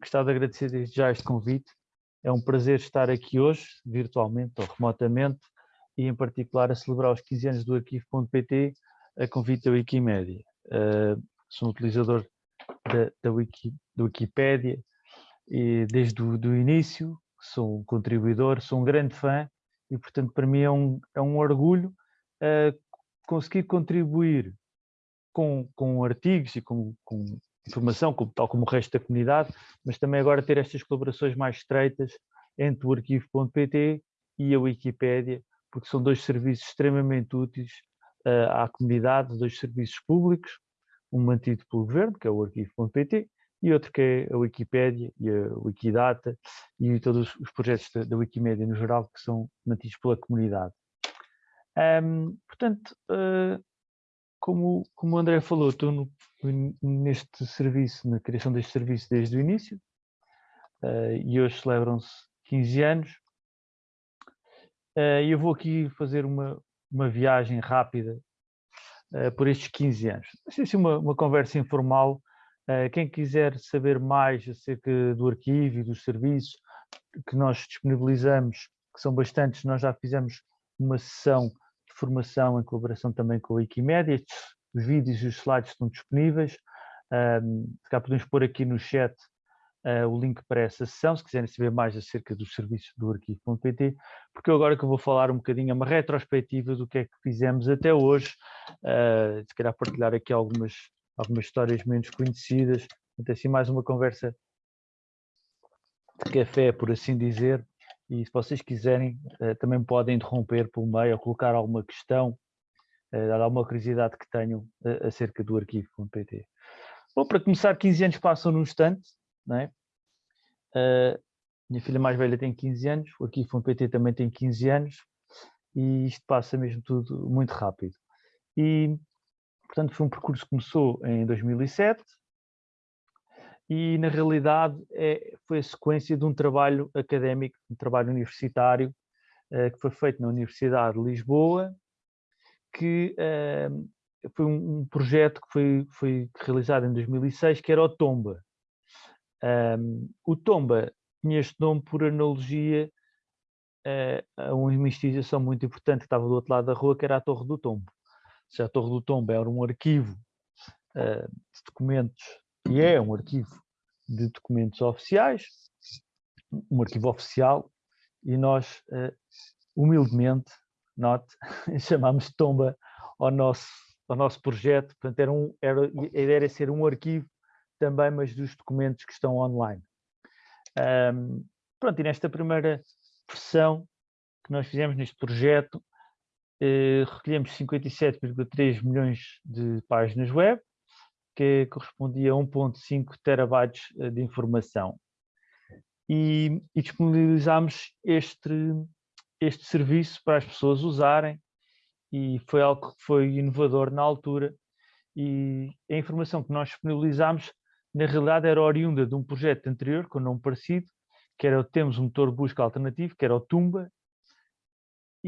gostava de agradecer desde já este convite. É um prazer estar aqui hoje, virtualmente ou remotamente, e em particular a celebrar os 15 anos do arquivo.pt a convite da Wikimedia. Uh, sou um utilizador da, da, Wiki, da Wikipédia e desde o do início, sou um contribuidor, sou um grande fã e, portanto, para mim é um, é um orgulho uh, conseguir contribuir com, com artigos e com, com informação, tal como o resto da comunidade, mas também agora ter estas colaborações mais estreitas entre o arquivo.pt e a Wikipédia, porque são dois serviços extremamente úteis uh, à comunidade, dois serviços públicos, um mantido pelo governo, que é o arquivo.pt, e outro que é a Wikipédia e a Wikidata e todos os projetos da, da Wikimedia no geral que são mantidos pela comunidade. Um, portanto, uh, como, como o André falou, estou no, neste serviço, na criação deste serviço desde o início, uh, e hoje celebram-se 15 anos. Uh, e eu vou aqui fazer uma, uma viagem rápida uh, por estes 15 anos. Vai ser uma, uma conversa informal. quem quiser saber mais acerca do arquivo e dos serviços que nós disponibilizamos, que são bastantes, nós já fizemos uma sessão formação em colaboração também com a Wikimedia. Estes, os vídeos e os slides estão disponíveis. Se cá podemos pôr aqui no chat uh, o link para essa sessão, se quiserem saber mais acerca dos serviços do arquivo.pt, porque agora que eu vou falar um bocadinho, é uma retrospectiva do que é que fizemos até hoje, uh, se calhar partilhar aqui algumas, algumas histórias menos conhecidas, então assim mais uma conversa de café, por assim dizer, e se vocês quiserem, eh, também podem interromper pelo meio ou colocar alguma questão, eh, dar alguma curiosidade que tenham eh, acerca do arquivo.pt. Bom, para começar, 15 anos passam num instante, não é? minha filha mais velha tem 15 anos, o arquivo.pt também tem 15 anos, e isto passa mesmo tudo muito rápido. E, portanto, foi um percurso que começou em 2007, e na realidade é, foi a sequência de um trabalho académico, um trabalho universitário, uh, que foi feito na Universidade de Lisboa, que uh, foi um, um, projeto que foi, foi realizado em 2006, que era o Tomba. Um, o Tomba tinha este nome por analogia uh, a uma investigação muito importante que estava do outro lado da rua, que era a Torre do Tombo. Seja, a Torre do Tombo era um arquivo de documentos e é um arquivo de documentos oficiais, um arquivo oficial, e nós, uh, humildemente, note, chamámos Tomba ao nosso, ao nosso projeto, portanto era um, era, a ideia era ser um arquivo também, mas dos documentos que estão online. Um, pronto, e nesta primeira versão que nós fizemos neste projeto, eh, recolhemos 57,3 milhões de páginas web, que correspondia a 1.5 terabytes eh, de informação. E, e disponibilizámos este, este serviço para as pessoas usarem e foi algo que foi inovador na altura e a informação que nós disponibilizámos na realidade era oriunda de um projeto anterior com nome parecido, que era Temos um motor de busca alternativo, que era o Tumba,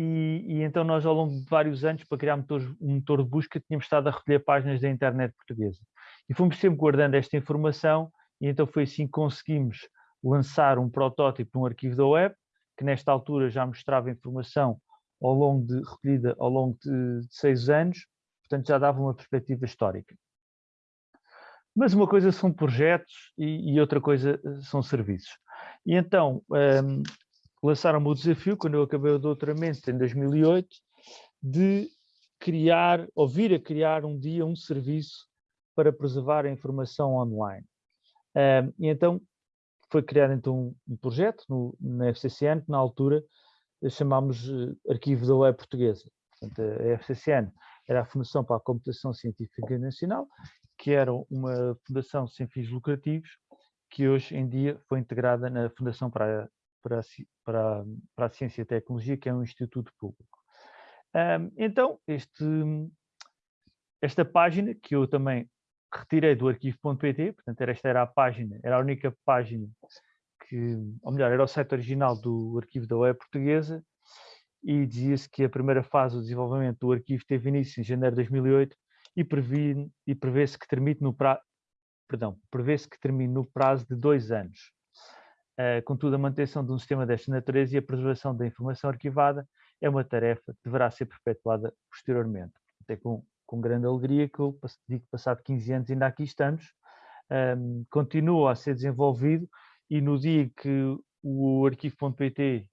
e, e, então nós ao longo de vários anos para criar um motor de busca tínhamos estado a recolher páginas da internet portuguesa. E fomos sempre guardando esta informação e então foi assim que conseguimos lançar um protótipo de um arquivo da web, que nesta altura já mostrava informação ao longo de, recolhida ao longo de, de seis anos, portanto já dava uma perspectiva histórica. Mas uma coisa são projetos e, e outra coisa eh, são serviços. E então um, lançaram-me o desafio, quando eu acabei o doutoramento em 2008, de criar, ou vir a criar um dia um serviço para preservar a informação online. Um, e então foi criado então um projeto no, na FCCN, que na altura chamámos uh, Arquivo da Web Portuguesa. Portanto, a FCCN era a Fundação para a Computação Científica Nacional, que era uma fundação sem fins lucrativos, que hoje em dia foi integrada na Fundação para a, para a, para a, para a Ciência e Tecnologia, que é um instituto público. Um, então, este, esta página, que eu também retirei do arquivo.pt, portanto esta era a página, era a única página que, ou melhor, era o site original do arquivo da web portuguesa e dizia-se que a primeira fase do desenvolvimento do arquivo teve início em janeiro de 2008 e, prevê, e prevê-se que termine no, pra, perdão, prevê-se que termine no prazo de dois anos. Uh, contudo, a manutenção de um sistema desta natureza e a preservação da informação arquivada é uma tarefa que deverá ser perpetuada posteriormente. Até com, com grande alegria que eu digo que passado 15 anos ainda aqui estamos, um, continua a ser desenvolvido e no dia que o arquivo.pt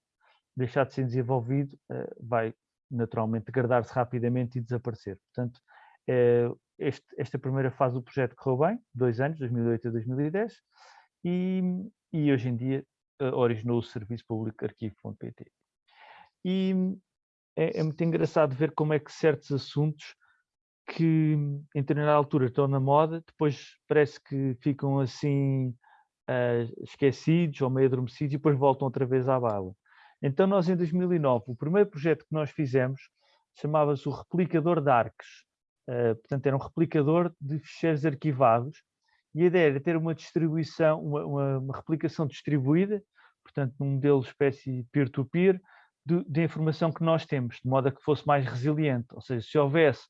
deixar de ser desenvolvido, uh, vai naturalmente degradar-se rapidamente e desaparecer. Portanto, uh, este, esta primeira fase do projeto correu bem, dois anos, 2008 a 2010, e, e hoje em dia uh, originou o Serviço Público Arquivo.pt. E é, é, muito engraçado ver como é que certos assuntos que em determinada altura estão na moda, depois parece que ficam assim uh, esquecidos ou meio adormecidos e depois voltam outra vez à bala. Então nós em 2009, o primeiro projeto que nós fizemos chamava-se o replicador de arcs. Uh, portanto, era um replicador de ficheiros arquivados e a ideia era ter uma distribuição, uma, uma, uma replicação distribuída, portanto, num modelo espécie peer-to-peer, -peer, de, de, informação que nós temos, de modo a que fosse mais resiliente. Ou seja, se houvesse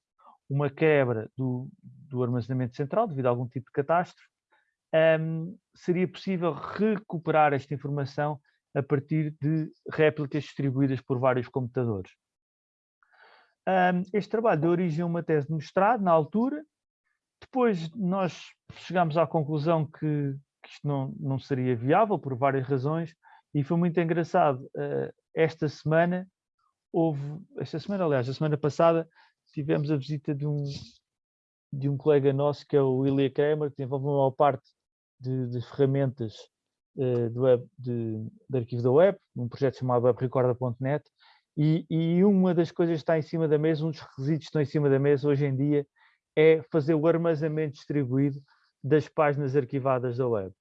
uma quebra do, do armazenamento central devido a algum tipo de catástrofe, um, seria possível recuperar esta informação a partir de réplicas distribuídas por vários computadores. Um, este trabalho deu origem a uma tese de mestrado na altura, depois nós chegámos à conclusão que, que isto não, não seria viável por várias razões e foi muito engraçado. Uh, esta semana houve, esta semana aliás, a semana passada tivemos a visita de um, de um colega nosso que é o Ilya Kramer, que desenvolve uma parte de, de ferramentas uh, do web, de, arquivo da web, um projeto chamado webrecorda.net, e, e, uma das coisas que está em cima da mesa, um dos requisitos que estão em cima da mesa hoje em dia, é fazer o armazenamento distribuído das páginas arquivadas da web.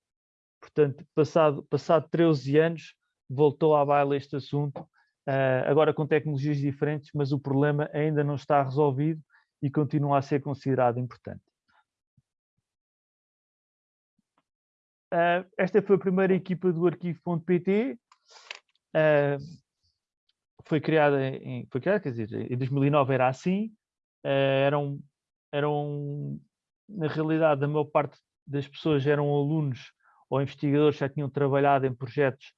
Portanto, passado, passado 13 anos, voltou à baila este assunto, agora com tecnologias diferentes, mas o problema ainda não está resolvido e continua a ser considerado importante. Uh, esta foi a primeira equipa do arquivo.pt. Uh, foi criada em, foi criada, quer dizer, em 2009 era assim. Eram, eram, na realidade, a maior parte das pessoas eram alunos ou investigadores já tinham trabalhado em projetos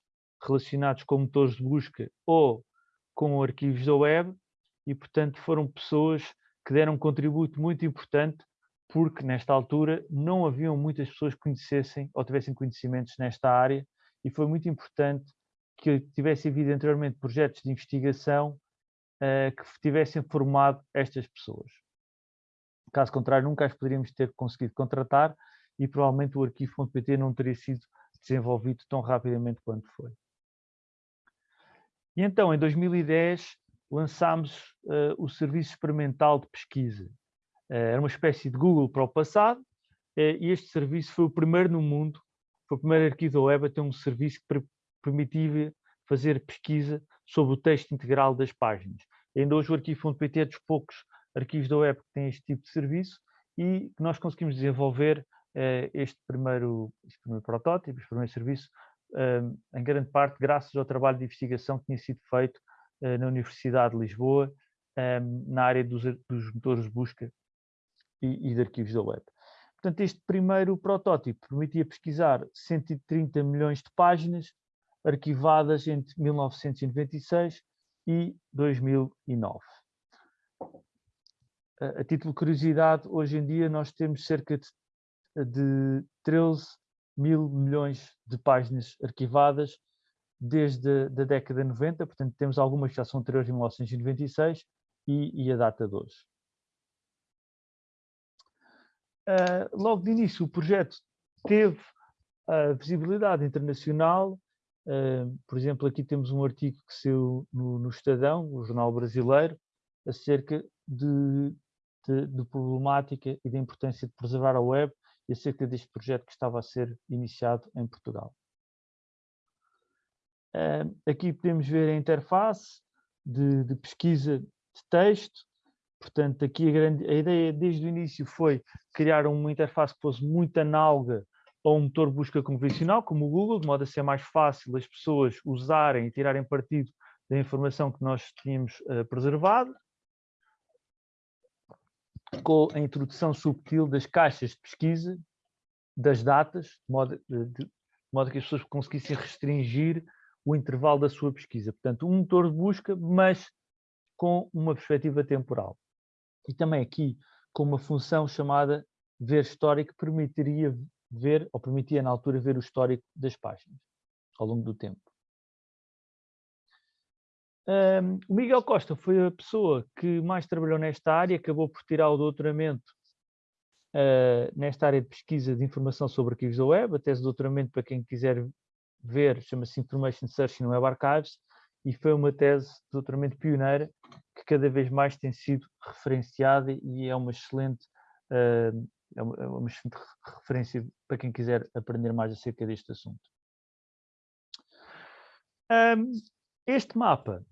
relacionados com motores de busca ou com arquivos da web e, portanto, foram pessoas que deram um contributo muito importante porque nesta altura não haviam muitas pessoas que conhecessem ou tivessem conhecimentos nesta área e foi muito importante que tivesse havido anteriormente projetos de investigação uh, que tivessem formado estas pessoas. Caso contrário, nunca as poderíamos ter conseguido contratar e provavelmente o arquivo.pt não teria sido desenvolvido tão rapidamente quanto foi. E então, em 2010, lançámos uh, o Serviço Experimental de Pesquisa, eh, era uma espécie de Google para o passado, eh, e este serviço foi o primeiro no mundo, foi o primeiro arquivo da web a ter um serviço que permitia fazer pesquisa sobre o texto integral das páginas. Ainda hoje o arquivo.pt é dos poucos arquivos da web que tem este tipo de serviço e nós conseguimos desenvolver uh, este, primeiro, este primeiro protótipo, este primeiro serviço, uh, em grande parte graças ao trabalho de investigação que tinha sido feito uh, na Universidade de Lisboa, na área dos, motores de busca e, e de arquivos da web. Portanto, este primeiro protótipo permitia pesquisar 130 milhões de páginas arquivadas entre 1996 e 2009. A, título de curiosidade, hoje em dia nós temos cerca de, de 13 mil milhões de páginas arquivadas desde a da década de 90, portanto temos algumas que já são anteriores a 1996 e, e a data de hoje. Uh, logo de início, o projeto teve a visibilidade internacional. Uh, por exemplo, aqui temos um artigo que saiu no, no Estadão, o jornal brasileiro, acerca de, de, de, problemática e da importância de preservar a web e acerca deste projeto que estava a ser iniciado em Portugal. Aqui podemos ver a interface de, de pesquisa de texto, Portanto, aqui a, grande, a ideia desde o início foi criar uma interface que fosse muito análoga a um motor de busca convencional, como o Google, de modo a ser mais fácil as pessoas usarem e tirarem partido da informação que nós tínhamos uh, preservado, com a introdução subtil das caixas de pesquisa, das datas, de modo, de, modo que as pessoas conseguissem restringir o intervalo da sua pesquisa. Portanto, um motor de busca, mas com uma perspectiva temporal. E também aqui com uma função chamada ver histórico, permitiria ver, ou permitia na altura ver o histórico das páginas ao longo do tempo. Um, o Miguel Costa foi a pessoa que mais trabalhou nesta área, acabou por tirar o doutoramento uh, nesta área de pesquisa de informação sobre arquivos da web, a tese de doutoramento para quem quiser ver, chama-se Information Search in Web Archives, e foi uma tese de doutoramento pioneira que cada vez mais tem sido referenciada e é uma excelente, uh, é uma, é uma excelente referência para quem quiser aprender mais acerca deste assunto. Um, este mapa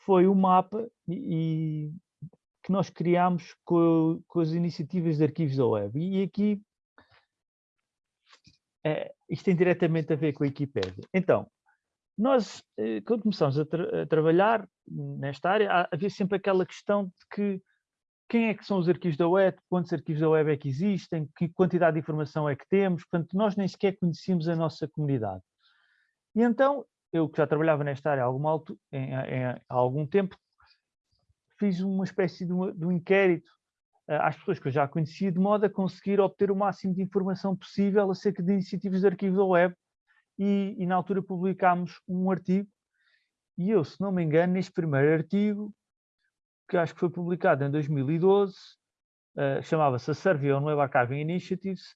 foi o mapa e, que nós criámos com, com, as iniciativas de arquivos da web. E aqui é, isto tem diretamente a ver com a Wikipédia. Então, nós, eh, quando começamos a, tra a, trabalhar nesta área, havia sempre aquela questão de que quem é que são os arquivos da web, quantos arquivos da web é que existem, que quantidade de informação é que temos, portanto, nós nem sequer conhecíamos a nossa comunidade. E então, eu que já trabalhava nesta área há algum, alto, em, em, há algum tempo, fiz uma espécie de, uma, de um inquérito uh, às pessoas que eu já conhecia, de modo a conseguir obter o máximo de informação possível acerca de iniciativas de arquivo da web, e, e na altura publicámos um artigo, e eu, se não me engano, neste primeiro artigo, que acho que foi publicado em 2012, uh, eh, chamava-se Survey on Web Archiving Initiatives,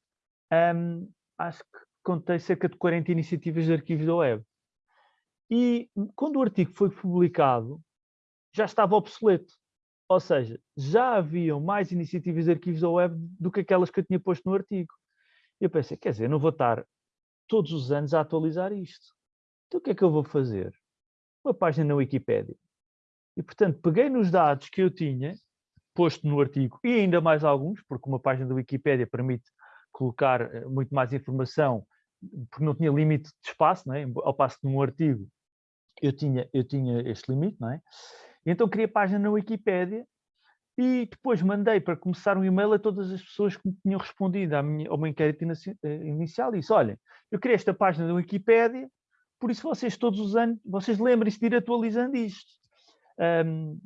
um, acho que contei cerca de 40 iniciativas de arquivos da web. E quando o artigo foi publicado, já estava obsoleto. Ou seja, já haviam mais iniciativas de arquivos da web do que aquelas que eu tinha posto no artigo. Eu pensei, quer dizer, não vou estar todos os anos a atualizar isto. Então o que é que eu vou fazer? Uma página na Wikipédia. E, portanto, peguei nos dados que eu tinha, posto no artigo, e ainda mais alguns, porque uma página da Wikipédia permite colocar eh, muito mais informação porque não tinha limite de espaço, não é? ao passo que num artigo eu tinha, eu tinha este limite, não é? Então criei a página na Wikipédia e depois mandei para começar um e-mail a todas as pessoas que me tinham respondido minha, ao meu inquérito eh, inicial e disse, olhem, eu criei esta página da Wikipédia, por isso vocês todos os anos, vocês lembrem-se de ir atualizando isto. Um,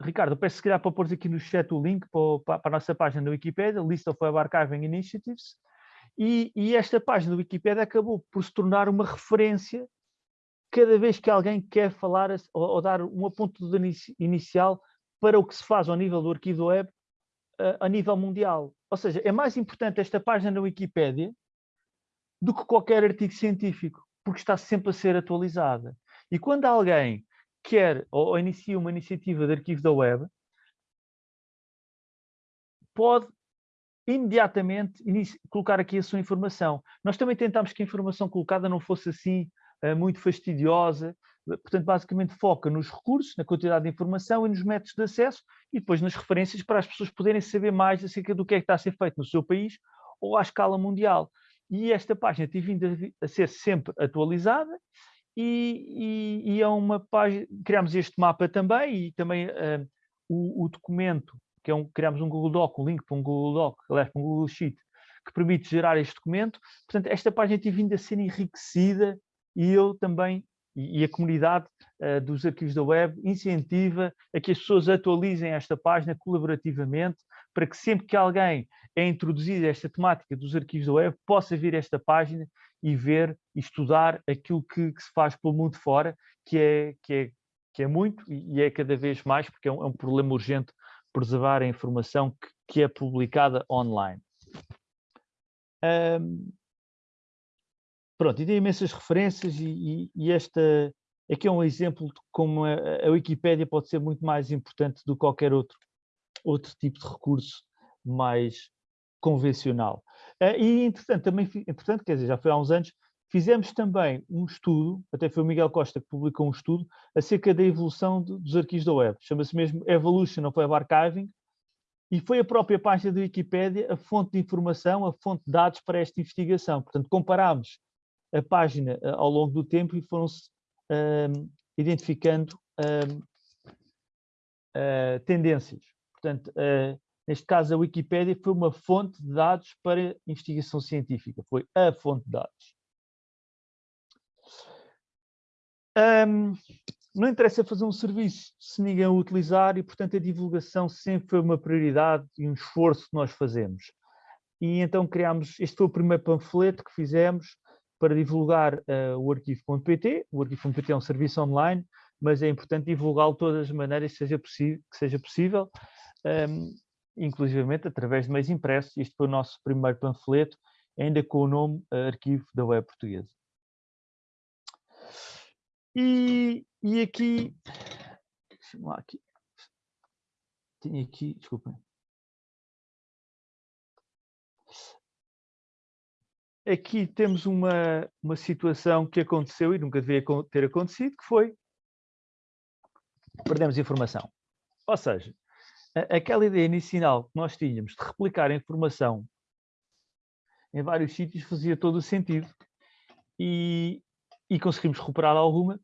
Ricardo, peço se calhar para pôr aqui no chat o link para, para, a nossa página da Wikipédia, List of Web Archiving Initiatives, e, e, esta página do Wikipedia acabou por se tornar uma referência cada vez que alguém quer falar ou, ou dar um aponto inicial para o que se faz ao nível do arquivo web a, a nível mundial. Ou seja, é mais importante esta página na Wikipedia do que qualquer artigo científico, porque está sempre a ser atualizada. E quando alguém quer ou, ou inicia uma iniciativa de arquivo da web, pode imediatamente colocar aqui a sua informação. Nós também tentámos que a informação colocada não fosse assim uh, muito fastidiosa, portanto, basicamente foca nos recursos, na quantidade de informação e nos métodos de acesso e depois nas referências para as pessoas poderem saber mais acerca do que é que está a ser feito no seu país ou à escala mundial. E esta página tem vindo a, ser sempre atualizada e, e, e é uma página, criámos este mapa também e também uh, o, o documento que é um, criamos um Google Doc, um link para um Google Doc, aliás, para um Google Sheet, que permite gerar este documento. Portanto, esta página tem vindo a ser enriquecida e eu também, e, e a comunidade uh, dos arquivos da web, incentiva a que as pessoas atualizem esta página colaborativamente, para que sempre que alguém é introduzido esta temática dos arquivos da web, possa vir esta página e ver e estudar aquilo que, que se faz pelo mundo fora, que é, que é, que é muito e é cada vez mais, porque é um, é um problema urgente preservar a informação que, que é publicada online. Um, pronto, e tem imensas referências e, e, e, esta aqui é um exemplo de como a, a Wikipédia pode ser muito mais importante do que qualquer outro, outro tipo de recurso mais convencional. Uh, e, entretanto, também, entretanto, quer dizer, já foi há uns anos, Fizemos também um estudo, até foi o Miguel Costa que publicou um estudo, acerca da evolução de, dos arquivos da web. Chama-se mesmo Evolution of Web Archiving, e foi a própria página da Wikipédia a fonte de informação, a fonte de dados para esta investigação. Portanto, comparámos a página uh, ao longo do tempo e foram-se uh, identificando uh, tendências. Portanto, Neste caso, a Wikipédia foi uma fonte de dados para investigação científica, foi a fonte de dados. Um, não interessa fazer um serviço se ninguém o utilizar e, portanto, a divulgação sempre foi uma prioridade e um esforço que nós fazemos. E então criámos, este foi o primeiro panfleto que fizemos para divulgar uh, o arquivo.pt. O arquivo.pt é um serviço online, mas é importante divulgá-lo de todas as maneiras que seja, que seja possível, um, inclusivamente através de meios impressos. Este foi o nosso primeiro panfleto, ainda com o nome uh, Arquivo da Web Portuguesa. E, e aqui, deixa-me lá aqui, tinha aqui, desculpem. Aqui temos uma, uma situação que aconteceu e nunca devia ter acontecido, que foi perdemos informação. Ou seja, aquela ideia inicial que nós tínhamos de replicar a informação em vários sítios fazia todo o sentido. E, e conseguimos recuperar alguma,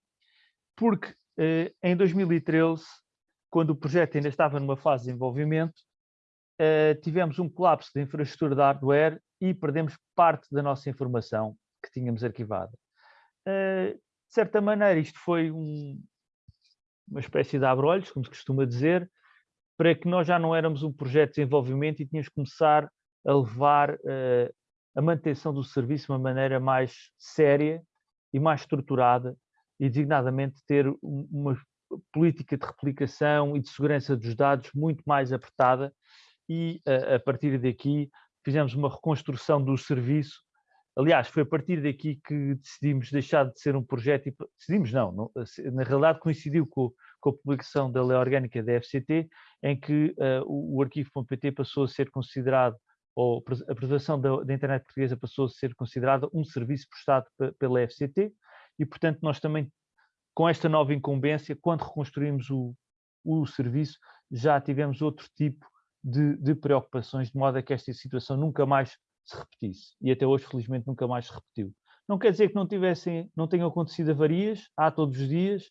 porque eh, em 2013, quando o projeto ainda estava numa fase de desenvolvimento, eh, tivemos um colapso da infraestrutura de hardware e perdemos parte da nossa informação que tínhamos arquivada. Eh, de certa maneira, isto foi um, uma espécie de abrolhos, como se costuma dizer, para que nós já não éramos um projeto de desenvolvimento e tínhamos que começar a levar a manutenção do serviço de uma maneira mais séria e mais estruturada e designadamente ter uma política de replicação e de segurança dos dados muito mais apertada e a, partir daqui fizemos uma reconstrução do serviço. Aliás, foi a partir daqui que decidimos deixar de ser um projeto, e decidimos não, não na realidade coincidiu com, com, a publicação da lei orgânica da FCT, em que uh, o, o arquivo.pt passou a ser considerado ou a preservação da, da, internet portuguesa passou a ser considerada um serviço prestado pela FCT e, portanto, nós também, com esta nova incumbência, quando reconstruímos o, o serviço, já tivemos outro tipo de, de, preocupações, de modo a que esta situação nunca mais se repetisse. E até hoje, felizmente, nunca mais se repetiu. Não quer dizer que não, tivessem, não tenham acontecido avarias, há todos os dias,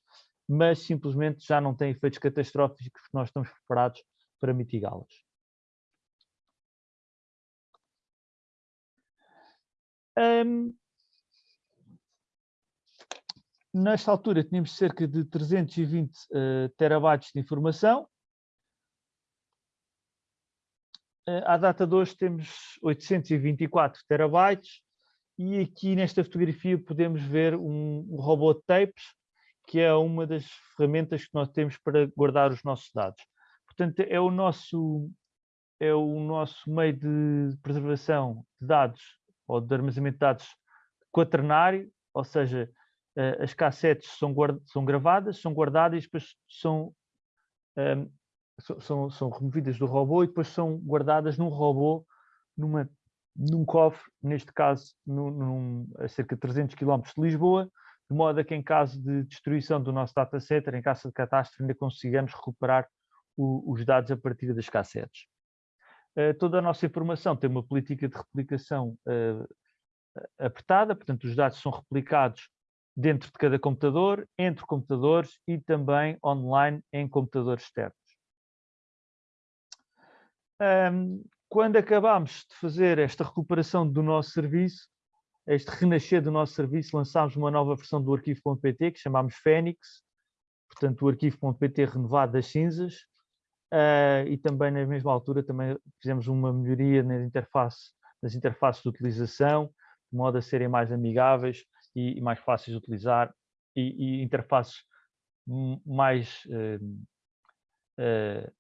mas simplesmente já não têm efeitos catastróficos que nós estamos preparados para mitigá-los. Um, nesta altura tínhamos cerca de 320 uh, eh, terabytes de informação. Uh, à data de hoje temos 824 terabytes e aqui nesta fotografia podemos ver um, um robô de tapes, que é uma das ferramentas que nós temos para guardar os nossos dados. Portanto, é o nosso, é o nosso meio de preservação de dados ou de armazenamento de dados quaternário, ou seja, uh, as cassetes são, são gravadas, são guardadas e depois são, um, ehm, são, são removidas do robô e depois são guardadas num robô, numa, num cofre, neste caso num, num, a cerca de 300 km de Lisboa, de modo a que em caso de destruição do nosso data center, em caso de catástrofe, ainda consigamos recuperar o, os dados a partir das cassetes. Uh, toda a nossa informação tem uma política de replicação uh, apertada, portanto os dados são replicados dentro de cada computador, entre computadores e também online em computadores externos. Quando acabámos de fazer esta recuperação do nosso serviço, este renascer do nosso serviço, lançámos uma nova versão do arquivo.pt que chamámos Fênix, portanto o arquivo.pt renovado das cinzas, uh, e também na mesma altura também fizemos uma melhoria nas, interface, nas interfaces de utilização, de modo a serem mais amigáveis e, e mais fáceis de utilizar e, e interfaces mais, uh, uh,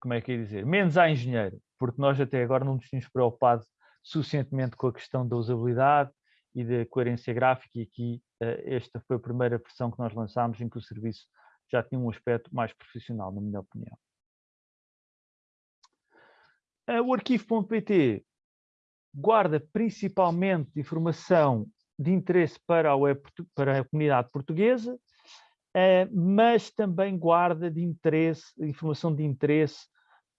como é que é dizer, menos a engenheiro, porque nós até agora não nos tínhamos preocupado suficientemente com a questão da usabilidade e da coerência gráfica e aqui esta foi a primeira versão que nós lançámos em que o serviço já tinha um aspecto mais profissional, na minha opinião. O arquivo.pt guarda principalmente informação de interesse para a, web, para a comunidade portuguesa, uh, mas também guarda de interesse, informação de interesse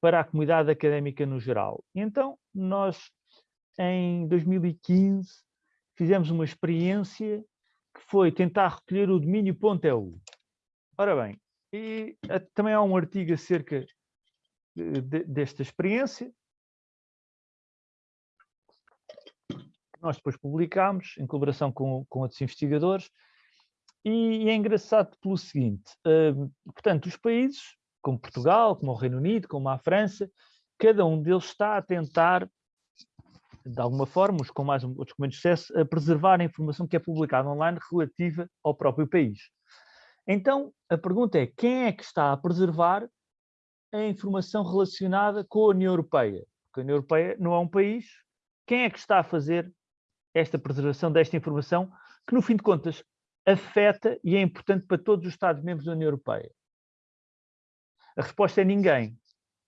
para a comunidade académica no geral. Então, nós em 2015, fizemos uma experiência que foi tentar recolher o domínio.eu. .eu. Ora bem, e também há um artigo acerca de, desta experiência, nós depois publicámos em colaboração com, com outros investigadores, e, e é engraçado pelo seguinte, uh, portanto, os países, como Portugal, como o Reino Unido, como a França, cada um deles está a tentar, de alguma forma, os com mais outros com menos sucesso, a preservar a informação que é publicada online relativa ao próprio país. Então, a pergunta é, quem é que está a preservar a informação relacionada com a União Europeia? Porque a União Europeia não é um país. Quem é que está a fazer esta preservação desta informação que, no fim de contas, afeta e é importante para todos os Estados-membros da União Europeia? A resposta é ninguém,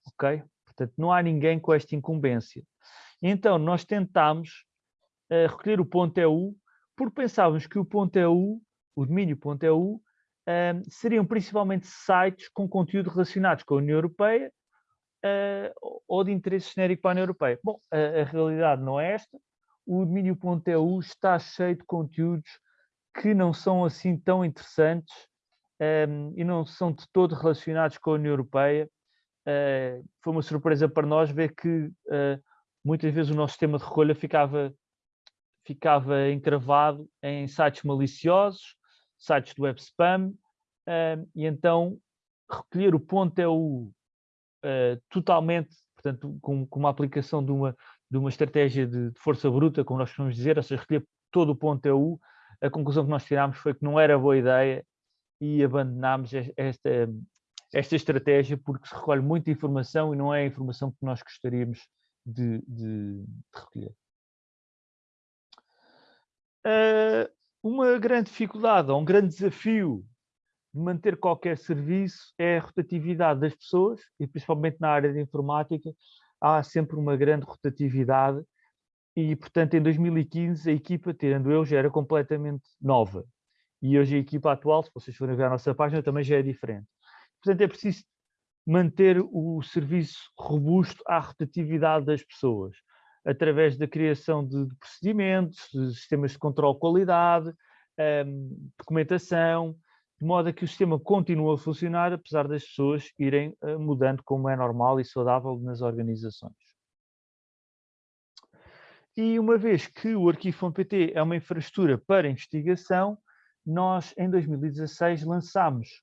ok? Portanto, não há ninguém com esta incumbência. Então, nós tentámos uh, recolher o ponto .eu porque pensávamos que o ponto .eu, o domínio ponto .eu, uh, seriam principalmente sites com conteúdo relacionados com a União Europeia uh, ou de interesse genérico para a União Europeia. Bom, a, a realidade não é esta. O domínio ponto .eu está cheio de conteúdos que não são assim tão interessantes um, e não são de todo relacionados com a União Europeia. Uh, foi uma surpresa para nós ver que uh, muitas vezes o nosso sistema de recolha ficava, ficava encravado em sites maliciosos, sites do web spam, uh, e então recolher o ponto é o totalmente, portanto, com, com, uma aplicação de uma, de uma estratégia de, de força bruta, como nós costumamos dizer, ou seja, recolher todo o ponto EU, a conclusão que nós tirámos foi que não era boa ideia e abandonámos esta, esta estratégia porque se recolhe muita informação e não é a informação que nós gostaríamos de, de, de recolher. Uh, uma grande dificuldade ou um grande desafio de manter qualquer serviço é a rotatividade das pessoas e principalmente na área de informática há sempre uma grande rotatividade e, portanto, em 2015 a equipa, tirando eu, já era completamente nova. E hoje a equipa atual, se vocês forem ver a nossa página, também já é diferente. Portanto, é preciso manter o serviço robusto à rotatividade das pessoas, através da criação de, procedimentos, de sistemas de controle de qualidade, um, documentação, de modo a que o sistema continue a funcionar, apesar das pessoas irem uh, mudando como é normal e saudável nas organizações. E uma vez que o arquivo.pt é uma infraestrutura para investigação, nós em 2016 lançámos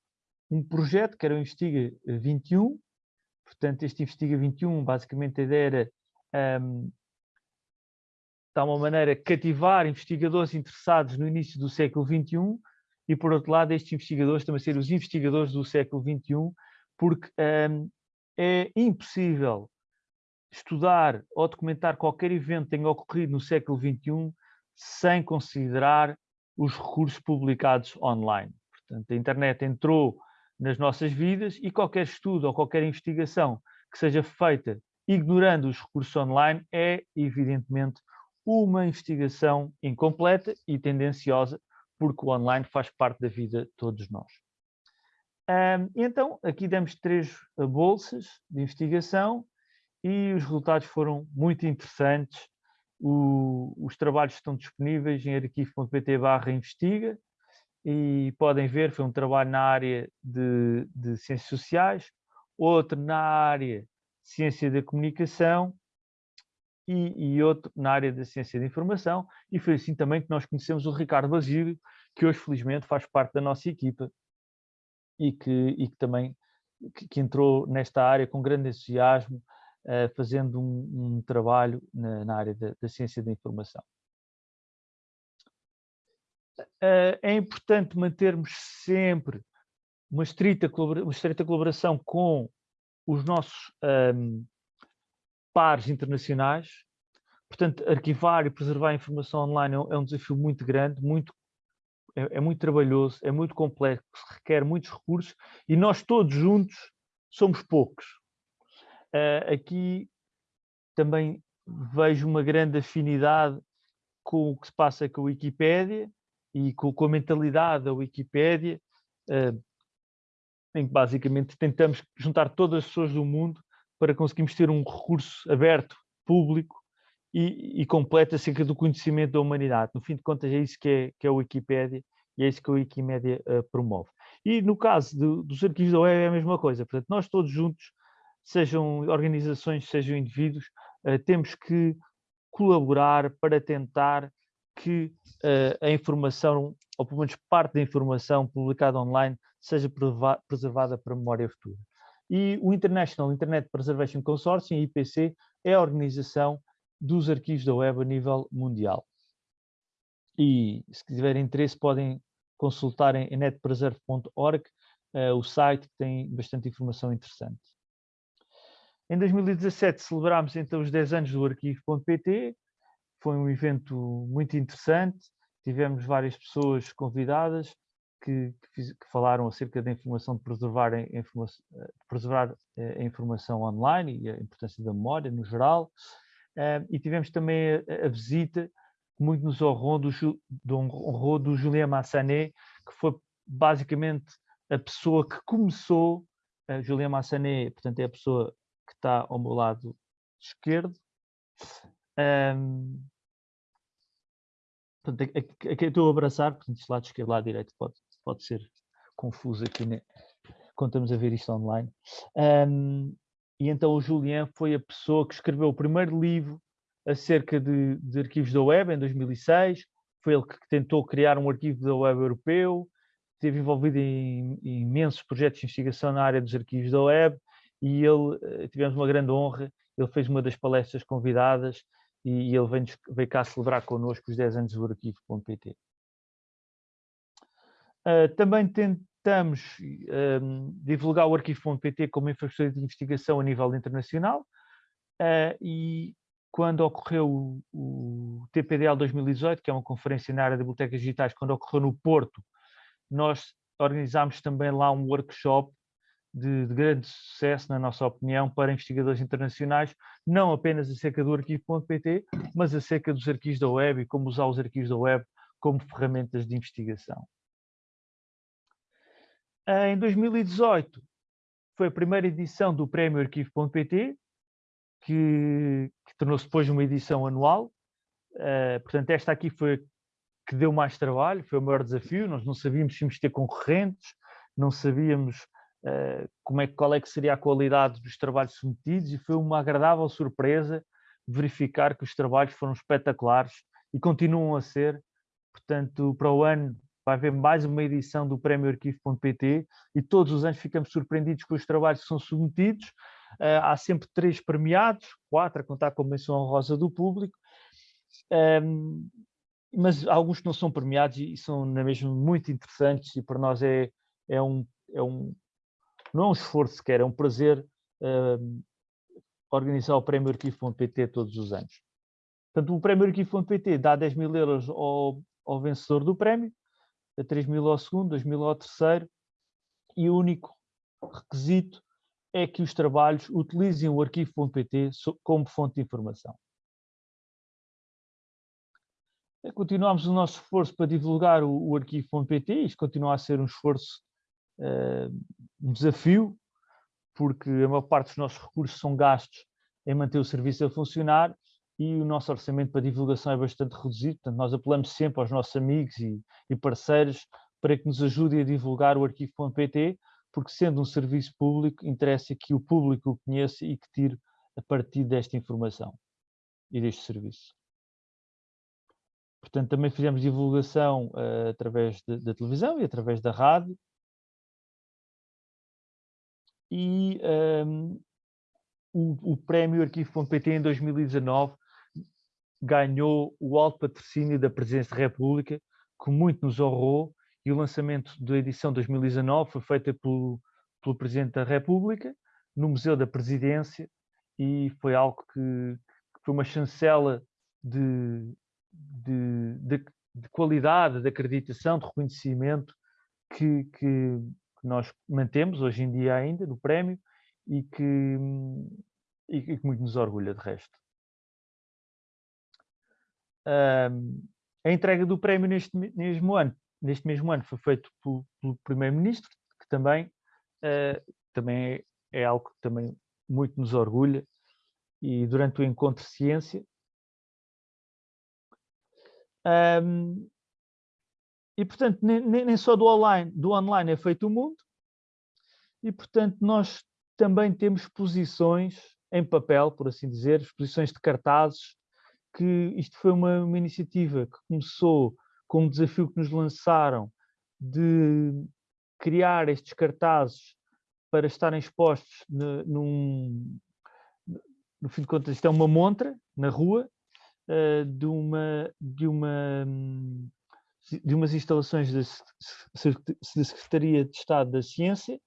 um projeto que era o Investiga 21, portanto este Investiga 21 basicamente a ideia era um, de uma maneira cativar investigadores interessados no início do século 21 e por outro lado estes investigadores também serem os investigadores do século 21 porque um, é impossível estudar ou documentar qualquer evento que tenha ocorrido no século XXI sem considerar os recursos publicados online. Portanto, a internet entrou nas nossas vidas e qualquer estudo ou qualquer investigação que seja feita ignorando os recursos online é, evidentemente, uma investigação incompleta e tendenciosa, porque o online faz parte da vida de todos nós. Então, aqui demos três bolsas de investigação e os resultados foram muito interessantes. O, os trabalhos estão disponíveis em arquivo.pt investiga e podem ver, foi um trabalho na área de, de ciências sociais, outro na área de ciência da comunicação e, e, outro na área da ciência da informação e foi assim também que nós conhecemos o Ricardo Basílio, que hoje felizmente faz parte da nossa equipa e que, e que também que, que entrou nesta área com grande entusiasmo, uh, fazendo um, um trabalho na, na área da, da, ciência da informação. Uh, é importante mantermos sempre uma estreita, uma colaboração com os nossos um, pares internacionais. Portanto, arquivar e preservar a informação online é um é desafio muito grande, muito, é, é muito trabalhoso, é muito complexo, requer muitos recursos e nós todos juntos somos poucos. Uh, aqui também vejo uma grande afinidade com o que se passa com a Wikipédia e com, com a mentalidade da Wikipédia, uh, em que basicamente tentamos juntar todas as pessoas do mundo para conseguirmos ter um recurso aberto, público e, e completo acerca do conhecimento da humanidade. No fim de contas é isso que é, que é a Wikipédia e é isso que a Wikimédia uh, promove. E no caso do, dos arquivos da web é a mesma coisa, portanto nós todos juntos sejam organizações, sejam indivíduos, uh, temos que colaborar para tentar que uh, a informação, ou pelo menos parte da informação publicada online, seja preservada para memória futura. E o International Internet Preservation Consortium, IPC, é a organização dos arquivos da web a nível mundial. E se tiverem interesse podem consultar em netpreserve.org, uh, o site que tem bastante informação interessante. Em 2017 celebramos então os 10 anos do arquivo.pt, foi um evento muito interessante, tivemos várias pessoas convidadas que, que, que falaram acerca da informação de preservar, a, preservar eh, a informação online e a importância da memória no geral, uh, e tivemos também a, a visita muito nos honrou do, do, honrou do Julien Massanet, que foi basicamente a pessoa que começou, uh, Julien Massanet, portanto é a pessoa que está ao meu lado esquerdo, um, portanto, aqui, estou a abraçar, portanto, lado esquerdo, lado direito pode, pode ser confuso aqui né? quando estamos a ver isto online. Um, e então o Julien foi a pessoa que escreveu o primeiro livro acerca de, de arquivos da web em 2006, foi ele que tentou criar um arquivo da web europeu, esteve envolvido em, em, imensos projetos de investigação na área dos arquivos da web e ele, eh, tivemos uma grande honra, ele fez uma das palestras convidadas e ele veio, veio cá celebrar connosco os 10 anos do arquivo.pt. Ah, também tentamos um, divulgar o arquivo.pt como infraestrutura de investigação a nível internacional uh, e quando ocorreu o, o, TPDL 2018, que é uma conferência na área de bibliotecas digitais, quando ocorreu no Porto, nós organizámos também lá um workshop de, de, grande sucesso, na nossa opinião, para investigadores internacionais, não apenas acerca do arquivo.pt, mas acerca dos arquivos da web e como usar os arquivos da web como ferramentas de investigação. Em 2018, foi a primeira edição do Prémio Arquivo.pt, que, que tornou-se depois uma edição anual. Uh, portanto, esta aqui foi que deu mais trabalho, foi o maior desafio. Nós não sabíamos se íamos ter concorrentes, não sabíamos uh, como é, qual é que seria a qualidade dos trabalhos submetidos e foi uma agradável surpresa verificar que os trabalhos foram espetaculares e continuam a ser. Portanto, para o ano vai haver mais uma edição do Prémio Arquivo.pt e todos os anos ficamos surpreendidos com os trabalhos que são submetidos. Uh, há sempre três premiados, quatro a contar com a menção honrosa do público, um, mas alguns que não são premiados e são na mesma muito interessantes e para nós é, é, um, é um, não é um esforço sequer, é um prazer um, organizar o Prémio Arquivo.pt todos os anos. Portanto, o Prémio Arquivo.pt dá 10 mil euros ao, ao vencedor do prémio, a 3 mil ao segundo, 2 mil ao terceiro, e o único requisito é que os trabalhos utilizem o arquivo.pt como fonte de informação. Continuamos o nosso esforço para divulgar o, o arquivo.pt, isto continua a ser um esforço, uh, um desafio, porque a maior parte dos nossos recursos são gastos em manter o serviço a funcionar e o nosso orçamento para divulgação é bastante reduzido, portanto nós apelamos sempre aos nossos amigos e, e parceiros para que nos ajudem a divulgar o arquivo.pt, porque sendo um serviço público, interessa que o público o conheça e que tire a partir desta informação e deste serviço. Portanto, também fizemos divulgação uh, através da televisão e através da rádio. E um, ehm, o, o prémio Arquivo.pt em 2019 ganhou o alto patrocínio da Presidência da República, que muito nos honrou, e o lançamento da edição 2019 foi feito pelo, pelo Presidente da República, no Museu da Presidência, e foi algo que, que foi uma chancela de, de, de, de, qualidade, de acreditação, de reconhecimento que, que, nós mantemos hoje em dia ainda no prémio e que, e que muito nos orgulha de resto a entrega do prémio neste mesmo ano, neste mesmo ano foi feito pelo, pelo Primeiro-Ministro, que também, uh, também é, é, algo que também muito nos orgulha, e durante o encontro ciência. Um, e, portanto, nem, nem, só do online, do online é feito o mundo, e, portanto, nós também temos exposições em papel, por assim dizer, exposições de cartazes, que isto foi uma, uma iniciativa que começou com um desafio que nos lançaram de criar estes cartazes para estarem expostos ne, num, no fim de contas, isto é uma montra na rua uh, de, uma, de, uma, de umas instalações da, da Secretaria de Estado da Ciência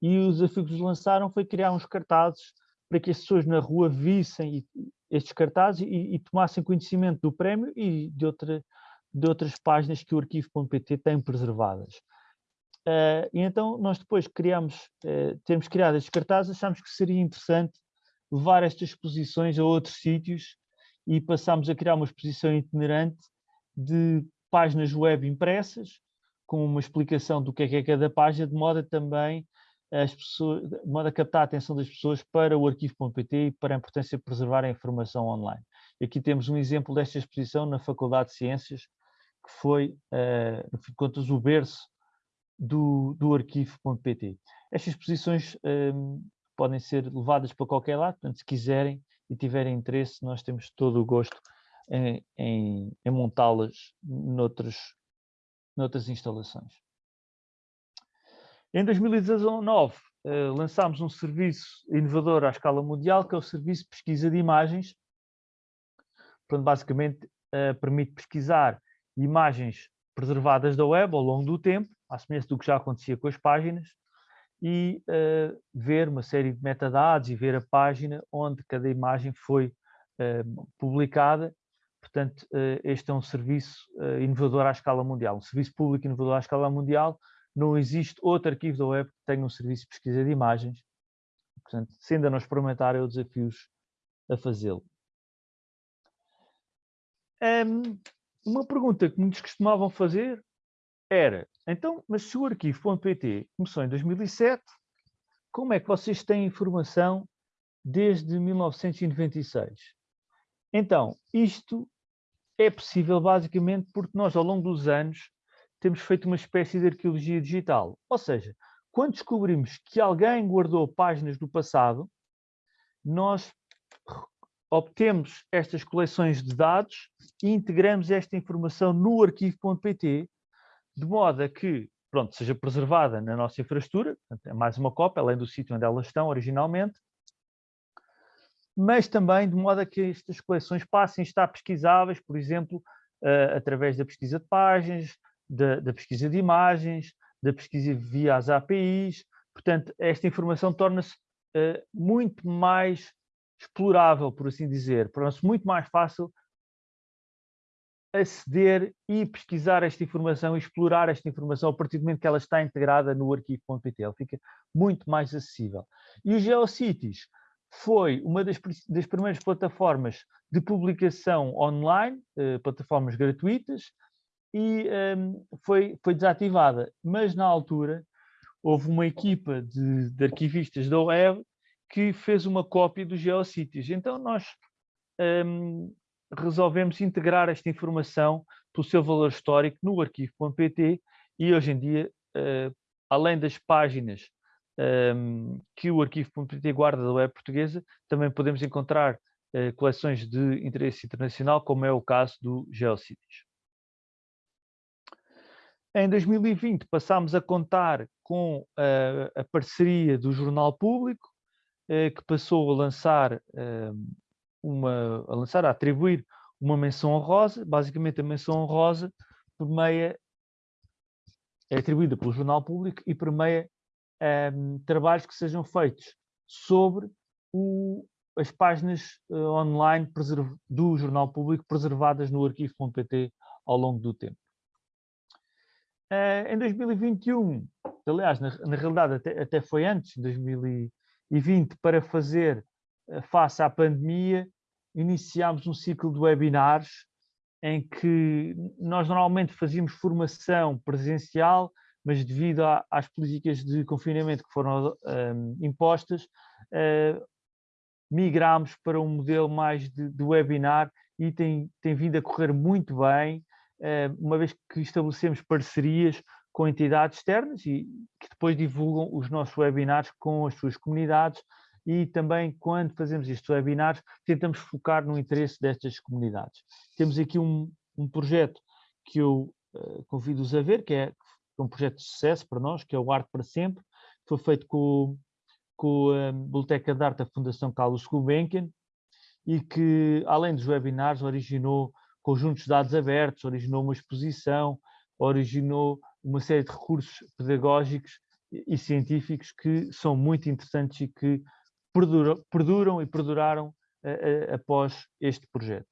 e o desafio que nos lançaram foi criar uns cartazes para que as pessoas na rua vissem estes cartazes e, e tomassem conhecimento do prémio e de, outra, de outras páginas que o arquivo.pt tem preservadas. Uh, e então nós depois criamos, uh, temos criado estes cartazes, achamos que seria interessante levar estas exposições a outros sítios e passámos a criar uma exposição itinerante de páginas web impressas, com uma explicação do que é que é cada página, de modo a também as pessoas, de modo a captar a atenção das pessoas para o arquivo.pt e para a importância de preservar a informação online. Aqui temos um exemplo desta exposição na Faculdade de Ciências, que foi, uh, no fim de contas, o berço do, do arquivo.pt. Estas exposições um, podem ser levadas para qualquer lado, portanto, se quiserem e tiverem interesse, nós temos todo o gosto em, em, em montá-las noutras instalações. Em 2019, uh, lançámos um serviço inovador à escala mundial, que é o Serviço de Pesquisa de Imagens. Portanto, basicamente, uh, permite pesquisar imagens preservadas da web ao longo do tempo, à semelhança do que já acontecia com as páginas, e uh, ver uma série de metadados e ver a página onde cada imagem foi uh, publicada. Portanto, uh, este é um serviço inovador à escala mundial, um serviço público inovador à escala mundial. Não existe outro arquivo da web que tenha um serviço de pesquisa de imagens. Portanto, se ainda não experimentaram, eu desafio-os a fazê-lo. Um, uma pergunta que muitos costumavam fazer era, então, mas se o arquivo.pt começou em 2007, como é que vocês têm informação desde 1996? Então, isto é possível basicamente porque nós, ao longo dos anos, temos feito uma espécie de arqueologia digital. Ou seja, quando descobrimos que alguém guardou páginas do passado, nós obtemos estas coleções de dados e integramos esta informação no arquivo.pt, de modo a que pronto, seja preservada na nossa infraestrutura, é mais uma cópia, além do sítio onde elas estão originalmente, mas também de modo a que estas coleções passem a estar pesquisáveis, por exemplo, uh, através da pesquisa de páginas, da, da, pesquisa de imagens, da pesquisa via as APIs. Portanto, esta informação torna-se uh, muito mais explorável, por assim dizer, torna-se muito mais fácil aceder e pesquisar esta informação e explorar esta informação a partir do momento que ela está integrada no arquivo.pt. Ela fica muito mais acessível. E o GeoCities foi uma das, das primeiras plataformas de publicação online, eh, plataformas gratuitas, e um, foi, foi desativada. Mas na altura houve uma equipa de, de arquivistas da web que fez uma cópia do GeoCities. Então nós um, resolvemos integrar esta informação pelo seu valor histórico no arquivo.pt e hoje em dia, uh, além das páginas um, que o arquivo.pt guarda da web portuguesa, também podemos encontrar uh, coleções de interesse internacional, como é o caso do GeoCities. Em 2020 passámos a contar com uh, a parceria do Jornal Público, eh, que passou a lançar, ehm, uma, a lançar, a atribuir uma menção honrosa, basicamente a menção honrosa permeia, é atribuída pelo Jornal Público e permeia ehm, trabalhos que sejam feitos sobre o, as páginas uh, online do Jornal Público preservadas no arquivo.pt ao longo do tempo. Uh, em 2021, aliás, na, na realidade até, até, foi antes, em 2020, 2020 para fazer eh, face à pandemia, iniciámos um ciclo de webinars em que nós normalmente fazíamos formação presencial, mas devido a, às políticas de confinamento que foram ehm, impostas, uh, migramos para um modelo mais de, de webinar e tem, tem vindo a correr muito bem, uma vez que estabelecemos parcerias com entidades externas e que depois divulgam os nossos webinars com as suas comunidades e também quando fazemos estes webinars tentamos focar no interesse destas comunidades. Temos aqui um, um projeto que eu uh, convido-os a ver, que é um projeto de sucesso para nós, que é o Arte para Sempre, foi feito com, com a Biblioteca de Arte da Fundação Carlos Gulbenkian e que, além dos webinars, originou conjuntos de dados abertos, originou uma exposição, originou uma série de recursos pedagógicos e científicos que são muito interessantes e que perduram, perduram e perduraram uh, uh, após este projeto.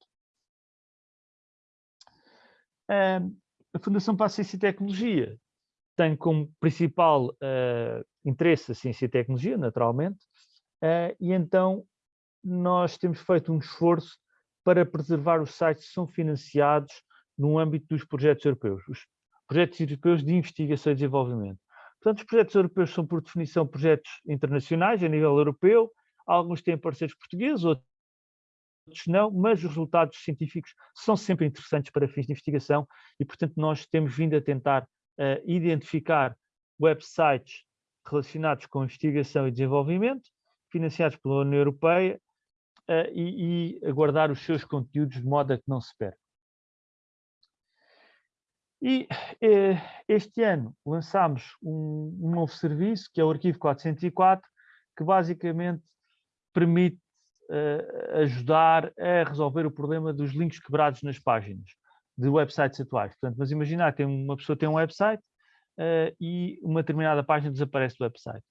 Uh, a Fundação para a Ciência e Tecnologia tem como principal uh, interesse a ciência e tecnologia, naturalmente, e então nós temos feito um esforço para preservar os sites que são financiados no âmbito dos projetos europeus, os projetos europeus de investigação e desenvolvimento. Portanto, os projetos europeus são, por definição, projetos internacionais a nível europeu, alguns têm parceiros portugueses, outros não, mas os resultados científicos são sempre interessantes para fins de investigação e, portanto, nós temos vindo a tentar uh, identificar websites relacionados com investigação e desenvolvimento, financiados pela União Europeia, uh, e, e aguardar os seus conteúdos de modo a que não se perca. E eh, este ano lançámos um, um, novo serviço, que é o Arquivo 404, que basicamente permite uh, ajudar a resolver o problema dos links quebrados nas páginas de websites atuais. Portanto, mas imaginar que uma pessoa tem um website uh, e uma determinada página desaparece do website.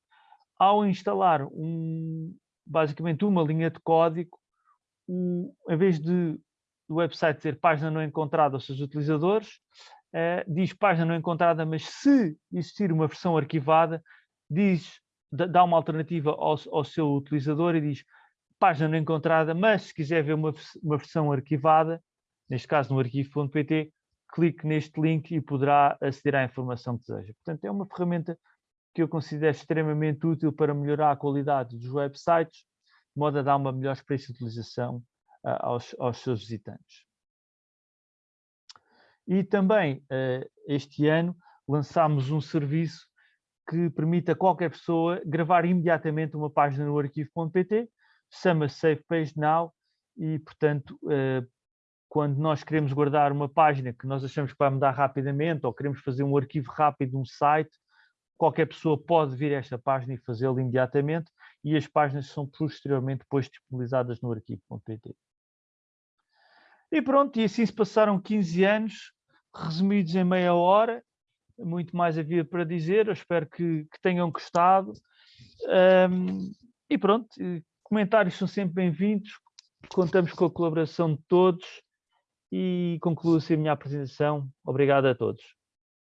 Ao instalar um, basicamente uma linha de código, o, em vez de o website dizer página não encontrada aos seus utilizadores, uh, diz página não encontrada, mas se existir uma versão arquivada, diz, dá uma alternativa ao, ao seu utilizador e diz página não encontrada, mas se quiser ver uma, uma versão arquivada, neste caso no arquivo.pt, clique neste link e poderá aceder à informação que deseja. Portanto, é uma ferramenta que eu considero extremamente útil para melhorar a qualidade dos websites, de modo a dar uma melhor experiência de utilização uh, aos, aos, seus visitantes. E também, uh, este ano, lançámos um serviço que permite a qualquer pessoa gravar imediatamente uma página no arquivo.pt, chama-se Save Page Now, e, portanto, uh, quando nós queremos guardar uma página que nós achamos que vai mudar rapidamente ou queremos fazer um arquivo rápido de um site, qualquer pessoa pode vir a esta página e fazê-lo imediatamente e as páginas são posteriormente depois disponibilizadas no arquivo.pt. E pronto, e assim se passaram 15 anos, resumidos em meia hora, muito mais havia para dizer, eu espero que, que tenham gostado. Um, e pronto, comentários são sempre bem-vindos, contamos com a colaboração de todos e concluo-se a minha apresentação. Obrigado a todos.